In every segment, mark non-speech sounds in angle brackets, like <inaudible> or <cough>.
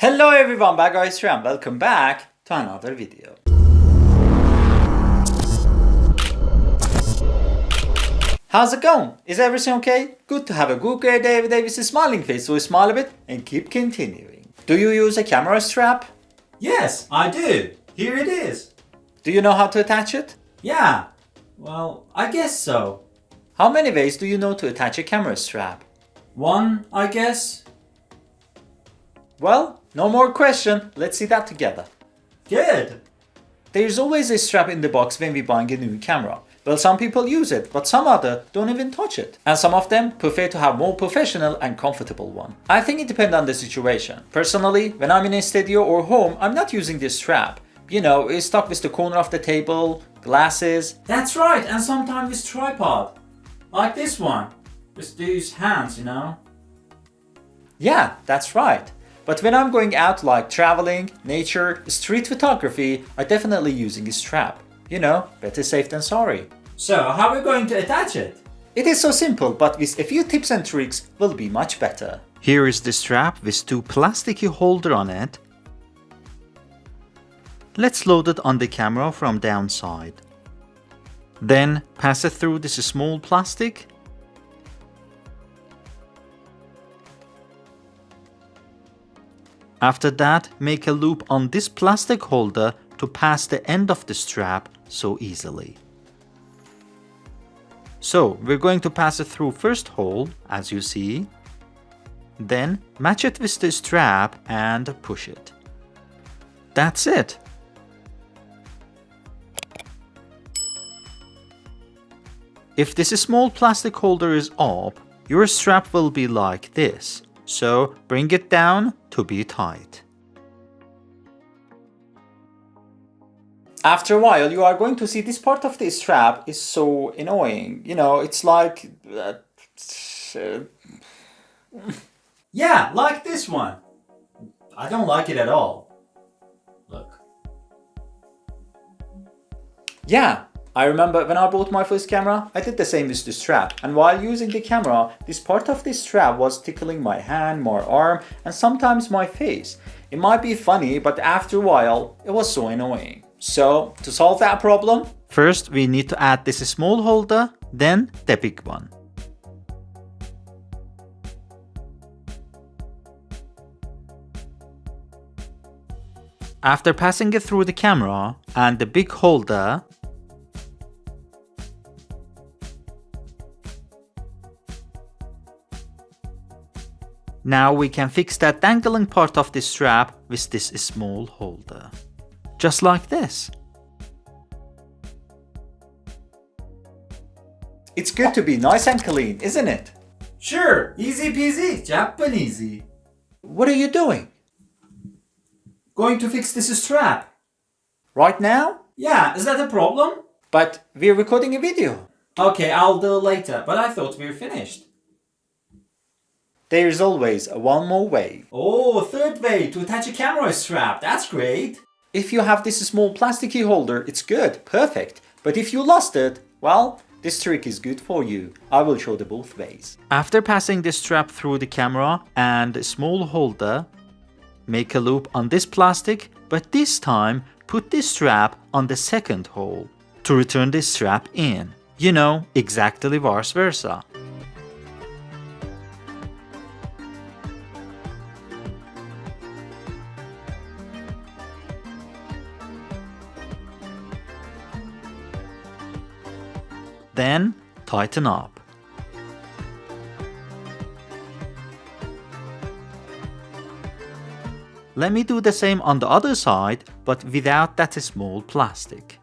Hello everyone, Bad Guys here and welcome back to another video. How's it going? Is everything okay? Good to have a good great day every day with a smiling face, so smile a bit and keep continuing. Do you use a camera strap? Yes, I do. Here it is. Do you know how to attach it? Yeah, well, I guess so. How many ways do you know to attach a camera strap? One, I guess. Well, no more question, let's see that together. Good. There's always a strap in the box when we buying a new camera. Well, some people use it, but some other don't even touch it. And some of them prefer to have more professional and comfortable one. I think it depends on the situation. Personally, when I'm in a studio or home, I'm not using this strap. You know, it's stuck with the corner of the table, glasses. That's right, and sometimes with tripod. Like this one. With these hands, you know. Yeah, that's right. But when I'm going out like traveling, nature, street photography, I'm definitely using a strap. You know, better safe than sorry. So, how are we going to attach it? It is so simple, but with a few tips and tricks will be much better. Here is the strap with two plasticky holder on it. Let's load it on the camera from downside. Then pass it through this small plastic. After that, make a loop on this plastic holder to pass the end of the strap so easily. So we're going to pass it through first hole as you see, then match it with the strap and push it. That's it. If this small plastic holder is up, your strap will be like this, so bring it down to be tight. after a while you are going to see this part of the strap is so annoying. You know it's like uh, <laughs> yeah like this one. I don't like it at all. Look. Yeah I remember when I bought my first camera I did the same with the strap. And while using the camera this part of the strap was tickling my hand my arm and sometimes my face. It might be funny but after a while it was so annoying. So to solve that problem, first we need to add this small holder, then the big one. After passing it through the camera and the big holder, Now we can fix that dangling part of this strap with this small holder just like this. It's good to be nice and clean, isn't it? Sure, easy peasy, Japanesey. What are you doing? Going to fix this strap. Right now? Yeah, is that a problem? But we're recording a video. Okay, I'll do it later, but I thought we were finished. There's always one more way. Oh, third way to attach a camera strap. That's great. If you have this small plasticky holder, it's good, perfect. But if you lost it, well, this trick is good for you. I will show the both ways. After passing the strap through the camera and a small holder, make a loop on this plastic, but this time put this strap on the second hole to return this strap in. You know, exactly vice versa. Then tighten up. Let me do the same on the other side, but without that small plastic.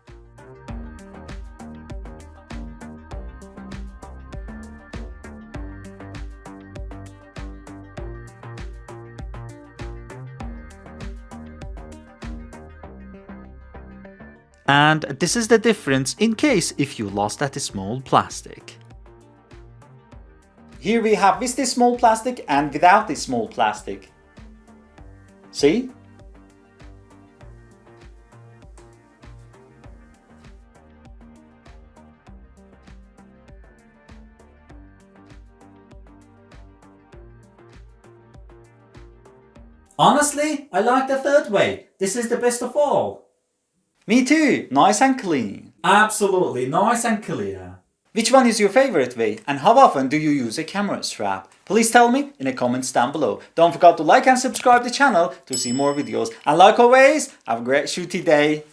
And this is the difference in case if you lost that small plastic. Here we have with this small plastic and without this small plastic. See? Honestly, I like the third way. This is the best of all. Me too, nice and clean. Absolutely nice and clear. Which one is your favorite way and how often do you use a camera strap? Please tell me in the comments down below. Don't forget to like and subscribe the channel to see more videos. And like always, have a great shooty day.